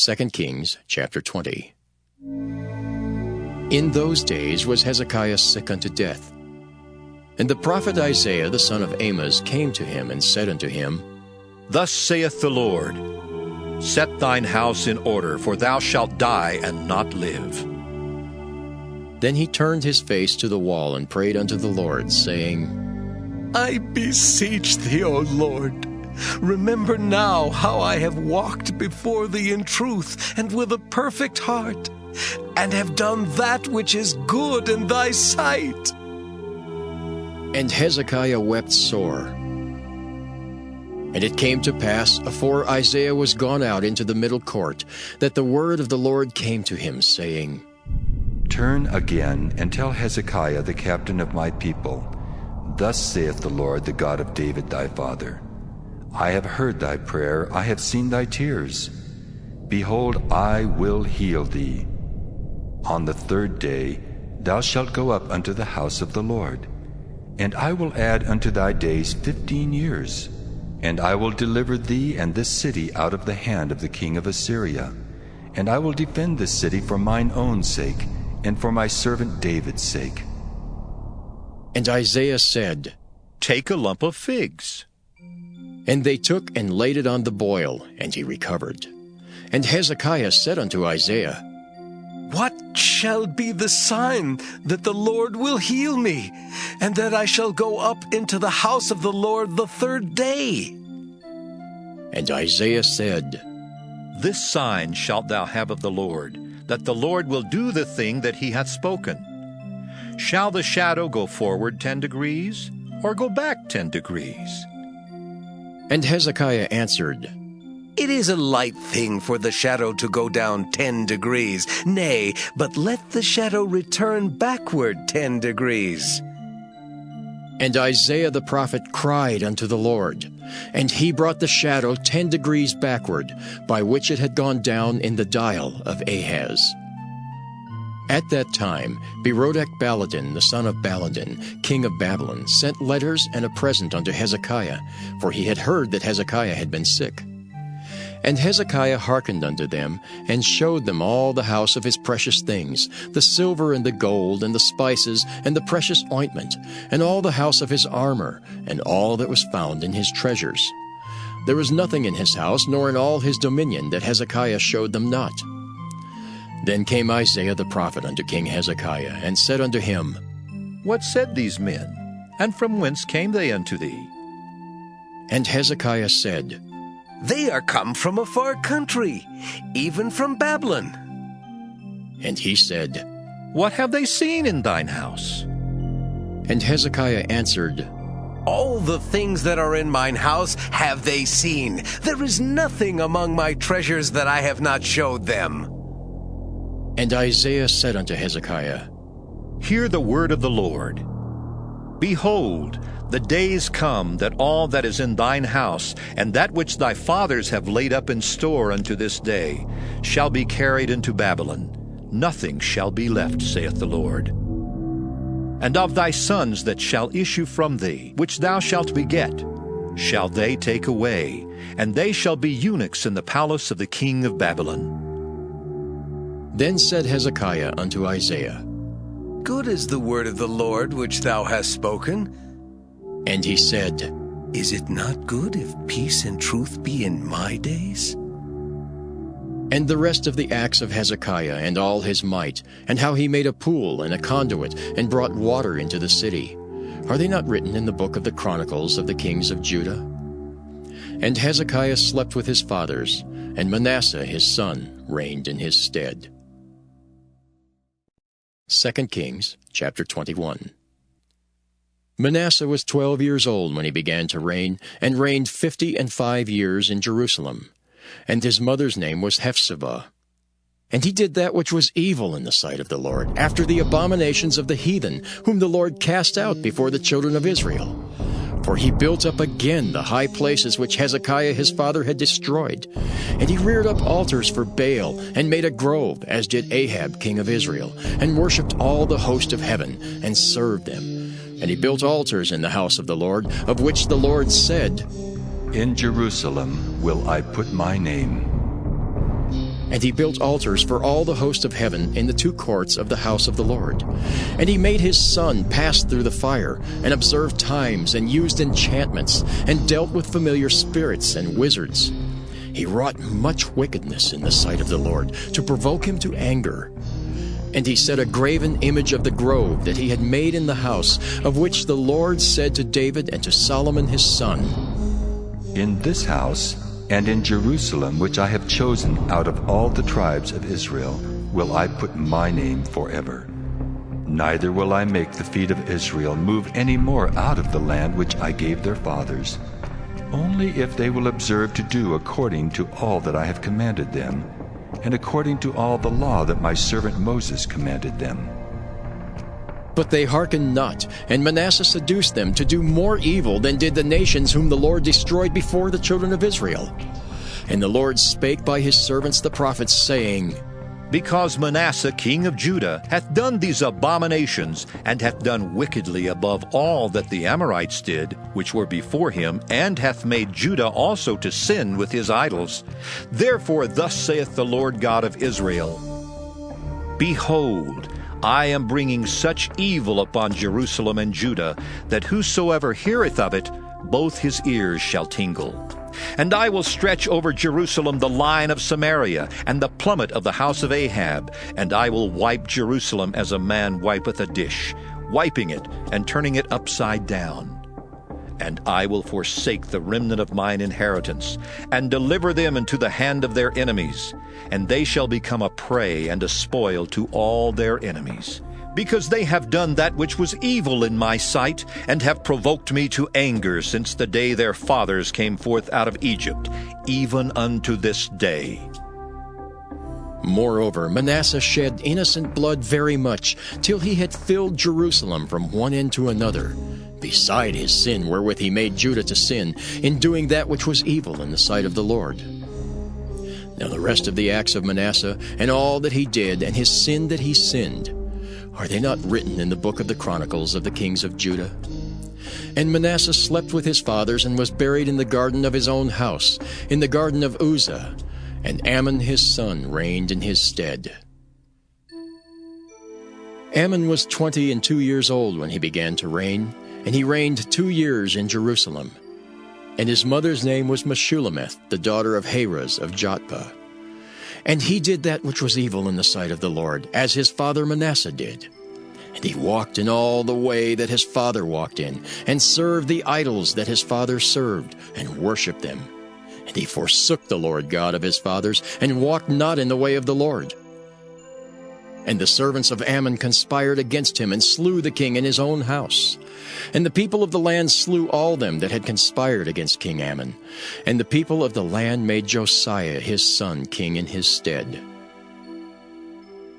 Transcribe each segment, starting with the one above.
2 Kings chapter 20. In those days was Hezekiah sick unto death. And the prophet Isaiah the son of Amoz came to him and said unto him, Thus saith the Lord, Set thine house in order, for thou shalt die and not live. Then he turned his face to the wall and prayed unto the Lord, saying, I beseech thee, O Lord, remember now how I have walked before thee in truth and with a perfect heart, and have done that which is good in thy sight. And Hezekiah wept sore. And it came to pass, afore Isaiah was gone out into the middle court, that the word of the Lord came to him, saying, Turn again and tell Hezekiah the captain of my people, Thus saith the Lord, the God of David thy father, I have heard thy prayer, I have seen thy tears. Behold, I will heal thee. On the third day thou shalt go up unto the house of the Lord, and I will add unto thy days fifteen years. And I will deliver thee and this city out of the hand of the king of Assyria. And I will defend this city for mine own sake, and for my servant David's sake. And Isaiah said, Take a lump of figs. And they took and laid it on the boil, and he recovered. And Hezekiah said unto Isaiah, What shall be the sign that the Lord will heal me, and that I shall go up into the house of the Lord the third day? And Isaiah said, This sign shalt thou have of the Lord, that the Lord will do the thing that he hath spoken. Shall the shadow go forward ten degrees, or go back ten degrees? And Hezekiah answered, It is a light thing for the shadow to go down ten degrees. Nay, but let the shadow return backward ten degrees. And Isaiah the prophet cried unto the Lord, and he brought the shadow ten degrees backward, by which it had gone down in the dial of Ahaz. At that time, Berodach Baladan, the son of Baladan, king of Babylon, sent letters and a present unto Hezekiah, for he had heard that Hezekiah had been sick. And Hezekiah hearkened unto them, and showed them all the house of his precious things, the silver and the gold, and the spices, and the precious ointment, and all the house of his armor, and all that was found in his treasures. There was nothing in his house, nor in all his dominion, that Hezekiah showed them not. Then came Isaiah the prophet unto King Hezekiah, and said unto him, What said these men? And from whence came they unto thee? And Hezekiah said, They are come from a far country, even from Babylon. And he said, What have they seen in thine house? And Hezekiah answered, All the things that are in mine house have they seen. There is nothing among my treasures that I have not showed them. And Isaiah said unto Hezekiah, Hear the word of the Lord. Behold, the days come that all that is in thine house, and that which thy fathers have laid up in store unto this day, shall be carried into Babylon. Nothing shall be left, saith the Lord. And of thy sons that shall issue from thee, which thou shalt beget, shall they take away, and they shall be eunuchs in the palace of the king of Babylon. Then said Hezekiah unto Isaiah, Good is the word of the Lord which thou hast spoken. And he said, Is it not good if peace and truth be in my days? And the rest of the acts of Hezekiah and all his might, and how he made a pool and a conduit, and brought water into the city, are they not written in the book of the Chronicles of the kings of Judah? And Hezekiah slept with his fathers, and Manasseh his son reigned in his stead. 2 Kings chapter 21 Manasseh was twelve years old when he began to reign, and reigned fifty and five years in Jerusalem. And his mother's name was Hephzibah. And he did that which was evil in the sight of the Lord, after the abominations of the heathen, whom the Lord cast out before the children of Israel. For he built up again the high places which Hezekiah his father had destroyed. And he reared up altars for Baal, and made a grove, as did Ahab king of Israel, and worshipped all the host of heaven, and served them. And he built altars in the house of the Lord, of which the Lord said, In Jerusalem will I put my name. And he built altars for all the host of heaven in the two courts of the house of the Lord. And he made his son pass through the fire, and observed times, and used enchantments, and dealt with familiar spirits and wizards. He wrought much wickedness in the sight of the Lord, to provoke him to anger. And he set a graven image of the grove that he had made in the house, of which the Lord said to David and to Solomon his son, In this house and in Jerusalem, which I have chosen out of all the tribes of Israel, will I put my name forever. Neither will I make the feet of Israel move any more out of the land which I gave their fathers, only if they will observe to do according to all that I have commanded them, and according to all the law that my servant Moses commanded them. But they hearkened not, and Manasseh seduced them to do more evil than did the nations whom the Lord destroyed before the children of Israel. And the Lord spake by his servants the prophets, saying, Because Manasseh king of Judah hath done these abominations, and hath done wickedly above all that the Amorites did, which were before him, and hath made Judah also to sin with his idols. Therefore thus saith the Lord God of Israel, Behold, I am bringing such evil upon Jerusalem and Judah, that whosoever heareth of it, both his ears shall tingle. And I will stretch over Jerusalem the line of Samaria, and the plummet of the house of Ahab, and I will wipe Jerusalem as a man wipeth a dish, wiping it and turning it upside down. And I will forsake the remnant of mine inheritance, and deliver them into the hand of their enemies, and they shall become a prey and a spoil to all their enemies. Because they have done that which was evil in my sight, and have provoked me to anger since the day their fathers came forth out of Egypt, even unto this day. Moreover, Manasseh shed innocent blood very much, till he had filled Jerusalem from one end to another, beside his sin wherewith he made Judah to sin, in doing that which was evil in the sight of the Lord. Now the rest of the acts of Manasseh, and all that he did, and his sin that he sinned, are they not written in the book of the Chronicles of the kings of Judah? And Manasseh slept with his fathers, and was buried in the garden of his own house, in the garden of Uzzah, and Amon his son reigned in his stead. Amon was twenty and two years old when he began to reign, and he reigned two years in Jerusalem. And his mother's name was Meshullemeth, the daughter of Haruz of Jotbah. And he did that which was evil in the sight of the Lord, as his father Manasseh did. And he walked in all the way that his father walked in, and served the idols that his father served, and worshipped them. And he forsook the Lord God of his fathers, and walked not in the way of the Lord. And the servants of Amon conspired against him, and slew the king in his own house. And the people of the land slew all them that had conspired against King Amon. And the people of the land made Josiah his son king in his stead.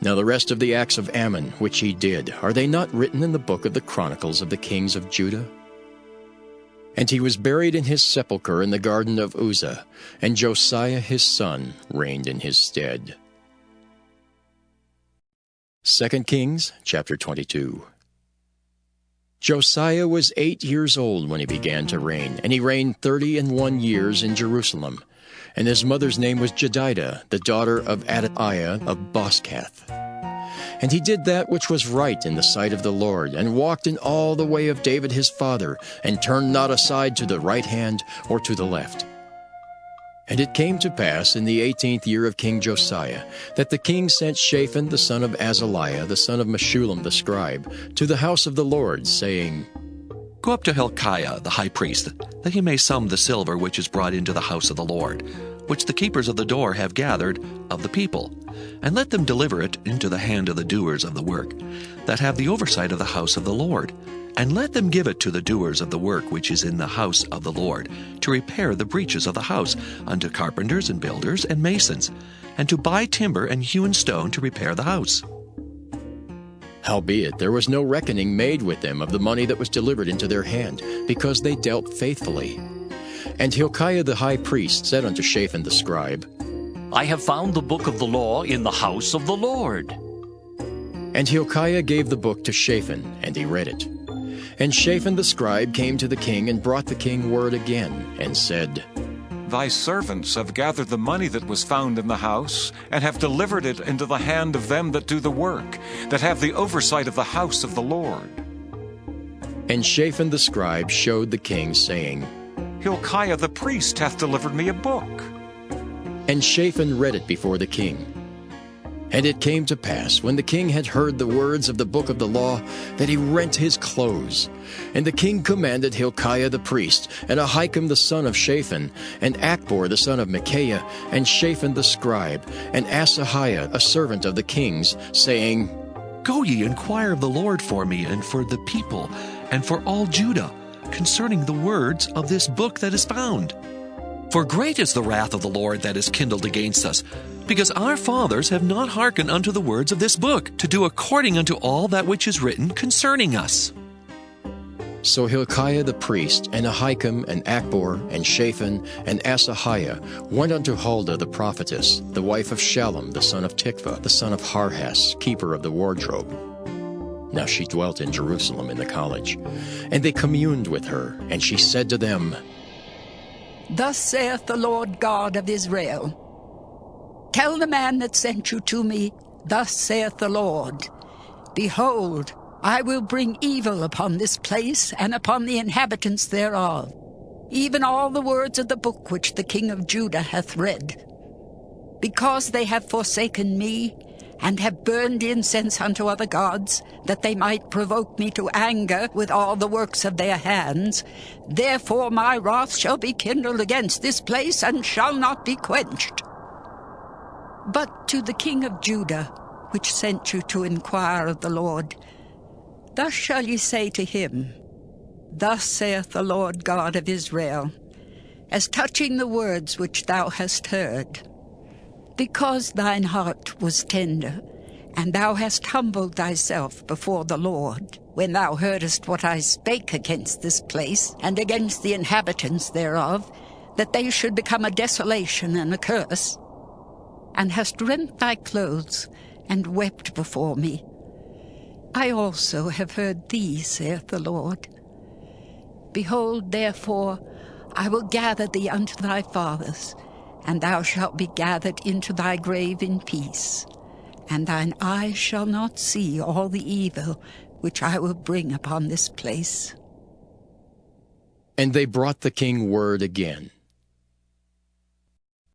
Now the rest of the acts of Amon which he did, are they not written in the book of the Chronicles of the kings of Judah? And he was buried in his sepulchre in the garden of Uzzah, and Josiah his son reigned in his stead. 2 Kings chapter 22 Josiah was eight years old when he began to reign, and he reigned thirty and one years in Jerusalem. And his mother's name was Jedidah, the daughter of Adaiah of Bozcath. And he did that which was right in the sight of the Lord, and walked in all the way of David his father, and turned not aside to the right hand or to the left. And it came to pass in the eighteenth year of King Josiah that the king sent Shaphan the son of Azaliah, the son of Meshullam the scribe, to the house of the Lord, saying, Go up to Hilkiah the high priest, that he may sum the silver which is brought into the house of the Lord, which the keepers of the door have gathered of the people, and let them deliver it into the hand of the doers of the work, that have the oversight of the house of the Lord and let them give it to the doers of the work which is in the house of the Lord, to repair the breaches of the house, unto carpenters and builders and masons, and to buy timber and hewn stone to repair the house. Howbeit there was no reckoning made with them of the money that was delivered into their hand, because they dealt faithfully. And Hilkiah the high priest said unto Shaphan the scribe, I have found the book of the law in the house of the Lord. And Hilkiah gave the book to Shaphan, and he read it. And Shaphan the scribe came to the king and brought the king word again, and said, Thy servants have gathered the money that was found in the house, and have delivered it into the hand of them that do the work, that have the oversight of the house of the Lord. And Shaphan the scribe showed the king, saying, Hilkiah the priest hath delivered me a book. And Shaphan read it before the king. And it came to pass, when the king had heard the words of the book of the law, that he rent his clothes. And the king commanded Hilkiah the priest, and Ahikam the son of Shaphan, and Achbor the son of Michaiah, and Shaphan the scribe, and Asahiah a servant of the king's, saying, Go ye inquire of the Lord for me and for the people and for all Judah concerning the words of this book that is found. For great is the wrath of the Lord that is kindled against us, because our fathers have not hearkened unto the words of this book, to do according unto all that which is written concerning us. So Hilkiah the priest, and Ahikam, and Achbor, and Shaphan, and Asahiah went unto Huldah the prophetess, the wife of Shallum the son of Tikvah, the son of Harhas, keeper of the wardrobe. Now she dwelt in Jerusalem in the college. And they communed with her, and she said to them, Thus saith the Lord God of Israel Tell the man that sent you to me, Thus saith the Lord Behold, I will bring evil upon this place and upon the inhabitants thereof, even all the words of the book which the king of Judah hath read. Because they have forsaken me, and have burned incense unto other gods, that they might provoke me to anger with all the works of their hands. Therefore my wrath shall be kindled against this place, and shall not be quenched. But to the king of Judah, which sent you to inquire of the Lord, thus shall ye say to him, Thus saith the Lord God of Israel, as touching the words which thou hast heard, because thine heart was tender, and thou hast humbled thyself before the Lord, when thou heardest what I spake against this place, and against the inhabitants thereof, that they should become a desolation and a curse, and hast rent thy clothes, and wept before me. I also have heard thee, saith the Lord. Behold, therefore, I will gather thee unto thy fathers, and thou shalt be gathered into thy grave in peace, and thine eyes shall not see all the evil which I will bring upon this place. And they brought the king word again,